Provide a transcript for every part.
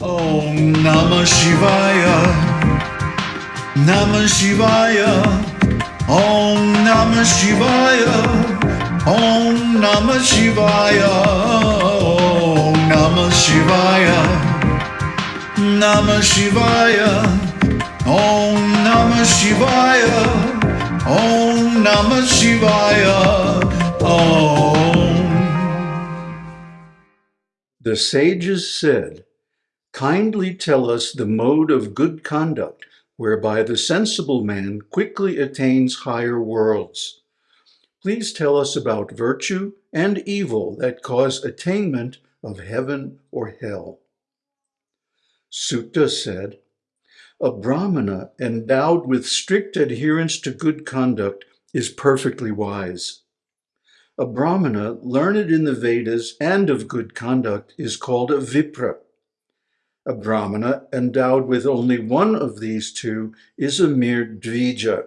Om Namah Shivaya. Namah Shivaya. Om Namah Shivaya. Om Namah Shivaya. Om Namah Shivaya. Namah Shivaya. Om Namah Shivaya. Om Namah Shivaya. Om. The sages said, Kindly tell us the mode of good conduct whereby the sensible man quickly attains higher worlds. Please tell us about virtue and evil that cause attainment of heaven or hell. Suta said, A Brahmana endowed with strict adherence to good conduct is perfectly wise. A Brahmana learned in the Vedas and of good conduct is called a Vipra. A Brahmana endowed with only one of these two is a mere Dvija.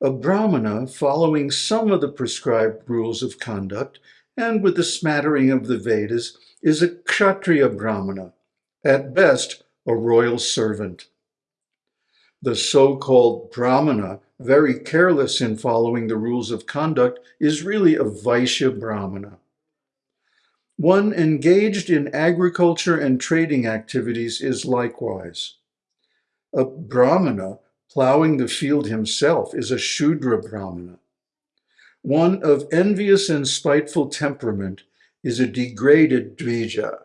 A Brahmana following some of the prescribed rules of conduct and with a smattering of the Vedas is a Kshatriya Brahmana, at best a royal servant. The so-called Brahmana, very careless in following the rules of conduct, is really a Vaishya Brahmana. One engaged in agriculture and trading activities is likewise. A Brahmana plowing the field himself is a Shudra Brahmana. One of envious and spiteful temperament is a degraded Dvija.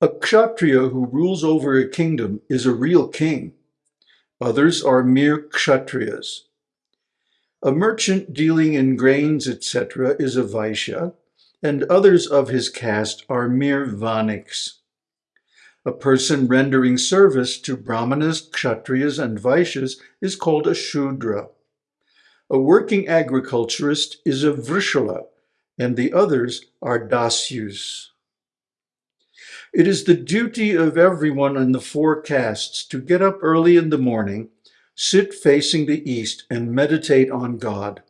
A Kshatriya who rules over a kingdom is a real king. Others are mere Kshatriyas. A merchant dealing in grains, etc., is a Vaishya, and others of his caste are mere Vaniks. A person rendering service to Brahmanas, Kshatriyas, and Vaishyas is called a Shudra. A working agriculturist is a Vrishala, and the others are Dasyus. It is the duty of everyone in the four castes to get up early in the morning sit facing the east and meditate on God.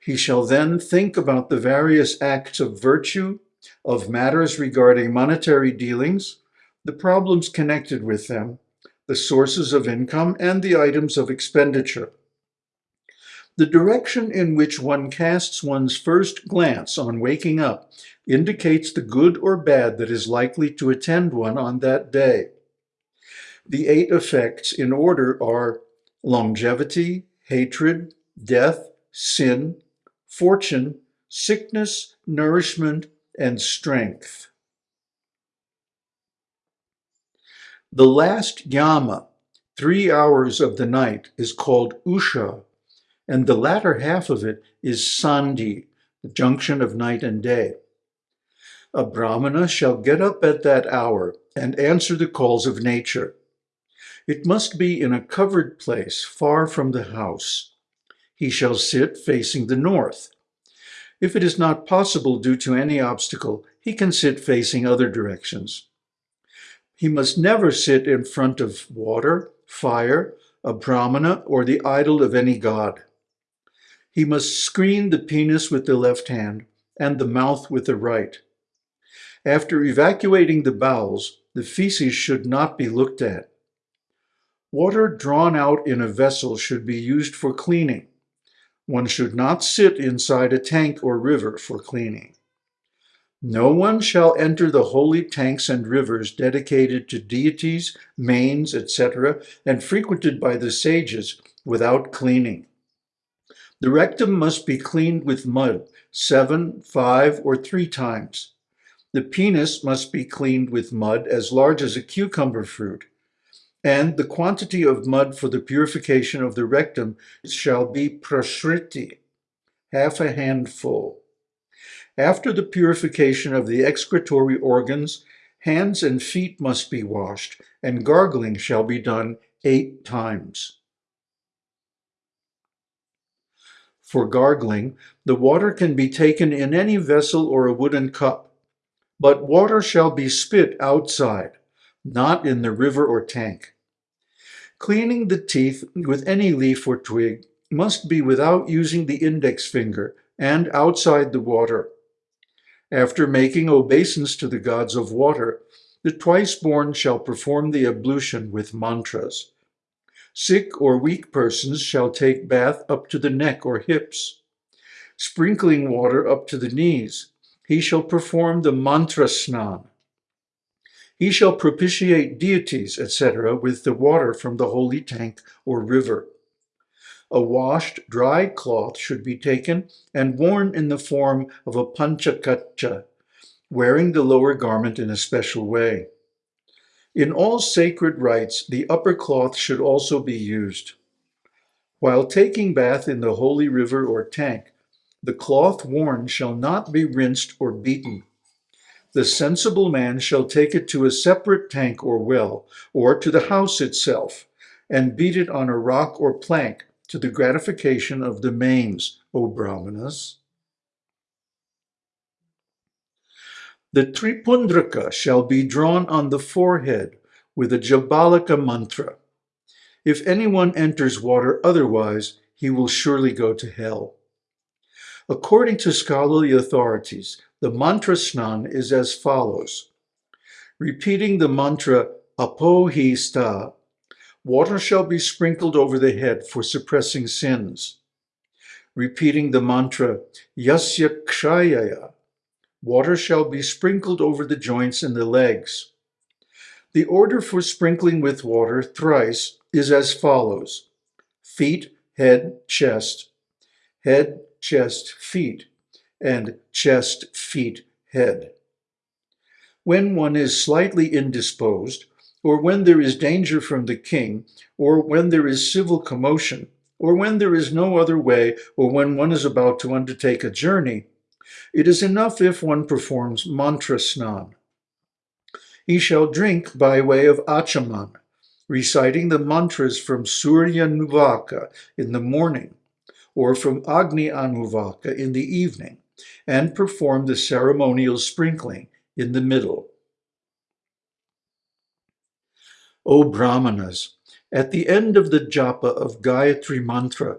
He shall then think about the various acts of virtue, of matters regarding monetary dealings, the problems connected with them, the sources of income, and the items of expenditure. The direction in which one casts one's first glance on waking up indicates the good or bad that is likely to attend one on that day. The eight effects in order are longevity, hatred, death, sin, fortune, sickness, nourishment, and strength. The last yama, three hours of the night, is called usha, and the latter half of it is sandhi, the junction of night and day. A brahmana shall get up at that hour and answer the calls of nature. It must be in a covered place far from the house. He shall sit facing the north. If it is not possible due to any obstacle, he can sit facing other directions. He must never sit in front of water, fire, a brahmana, or the idol of any god. He must screen the penis with the left hand and the mouth with the right. After evacuating the bowels, the feces should not be looked at. Water drawn out in a vessel should be used for cleaning. One should not sit inside a tank or river for cleaning. No one shall enter the holy tanks and rivers dedicated to deities, manes, etc., and frequented by the sages without cleaning. The rectum must be cleaned with mud seven, five, or three times. The penis must be cleaned with mud as large as a cucumber fruit and the quantity of mud for the purification of the rectum shall be prashriti, half a handful. After the purification of the excretory organs, hands and feet must be washed, and gargling shall be done eight times. For gargling, the water can be taken in any vessel or a wooden cup, but water shall be spit outside not in the river or tank. Cleaning the teeth with any leaf or twig must be without using the index finger and outside the water. After making obeisance to the gods of water, the twice-born shall perform the ablution with mantras. Sick or weak persons shall take bath up to the neck or hips. Sprinkling water up to the knees, he shall perform the mantra snan. He shall propitiate deities, etc., with the water from the holy tank or river. A washed, dry cloth should be taken and worn in the form of a panchakacha, wearing the lower garment in a special way. In all sacred rites, the upper cloth should also be used. While taking bath in the holy river or tank, the cloth worn shall not be rinsed or beaten. The sensible man shall take it to a separate tank or well, or to the house itself, and beat it on a rock or plank to the gratification of the manes, O Brahmanas. The Tripundraka shall be drawn on the forehead with a Jabalika mantra. If anyone enters water otherwise, he will surely go to hell. According to scholarly authorities, the mantra snan is as follows. Repeating the mantra apohista, water shall be sprinkled over the head for suppressing sins. Repeating the mantra yasya kshayaya, Water shall be sprinkled over the joints and the legs. The order for sprinkling with water thrice is as follows. Feet, head, chest, head, chest, feet, and chest, feet, head. When one is slightly indisposed, or when there is danger from the king, or when there is civil commotion, or when there is no other way, or when one is about to undertake a journey, it is enough if one performs mantra snan. He shall drink by way of achaman, reciting the mantras from Surya Anuvaka in the morning, or from Agni Anuvaka in the evening, and perform the ceremonial sprinkling in the middle. O Brahmanas, at the end of the japa of Gayatri Mantra,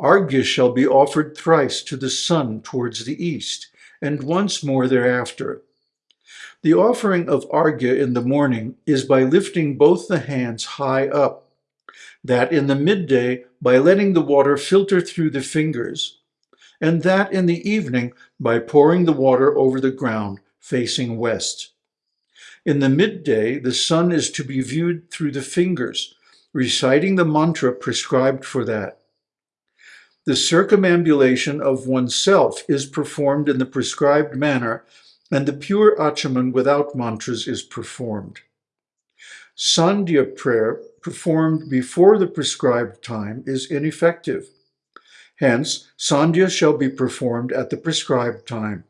Arghya shall be offered thrice to the sun towards the east, and once more thereafter. The offering of Arghya in the morning is by lifting both the hands high up, that in the midday by letting the water filter through the fingers, and that in the evening by pouring the water over the ground facing west. In the midday, the sun is to be viewed through the fingers, reciting the mantra prescribed for that. The circumambulation of oneself is performed in the prescribed manner, and the pure achaman without mantras is performed. Sandhya prayer performed before the prescribed time is ineffective. Hence, Sandhya shall be performed at the prescribed time.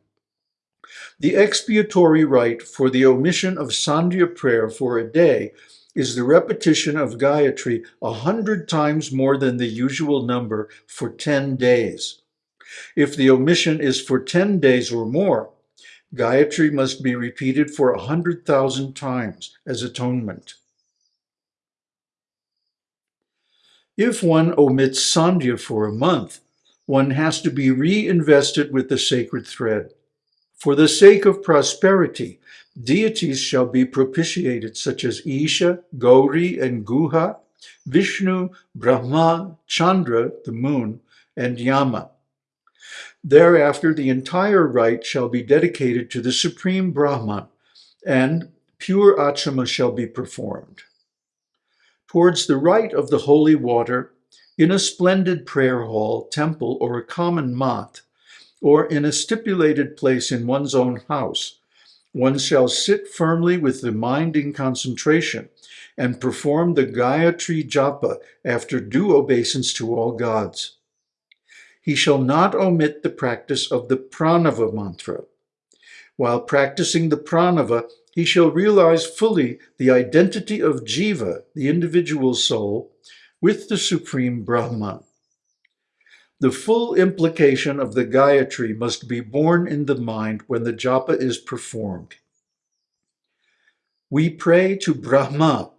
The expiatory rite for the omission of Sandhya prayer for a day is the repetition of Gayatri a hundred times more than the usual number for 10 days. If the omission is for 10 days or more, Gayatri must be repeated for a hundred thousand times as atonement. If one omits Sandhya for a month, one has to be reinvested with the sacred thread. For the sake of prosperity, Deities shall be propitiated, such as Isha, Gauri, and Guha, Vishnu, Brahma, Chandra, the moon, and Yama. Thereafter, the entire rite shall be dedicated to the Supreme Brahman, and pure achama shall be performed. Towards the right of the holy water, in a splendid prayer hall, temple, or a common mat, or in a stipulated place in one's own house, one shall sit firmly with the mind in concentration and perform the Gayatri Japa after due obeisance to all gods. He shall not omit the practice of the Pranava mantra. While practicing the Pranava, he shall realize fully the identity of Jiva, the individual soul, with the Supreme Brahman. The full implication of the Gayatri must be borne in the mind when the japa is performed. We pray to Brahma,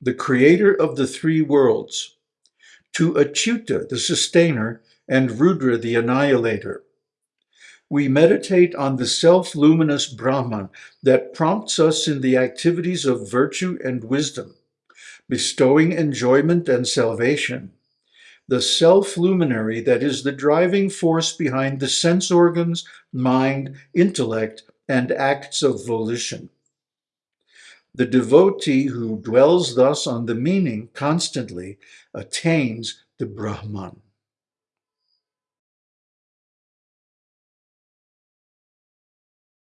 the creator of the three worlds, to Achyuta, the sustainer, and Rudra, the annihilator. We meditate on the self-luminous Brahman that prompts us in the activities of virtue and wisdom, bestowing enjoyment and salvation, the self-luminary that is the driving force behind the sense organs, mind, intellect, and acts of volition. The devotee who dwells thus on the meaning constantly attains the Brahman.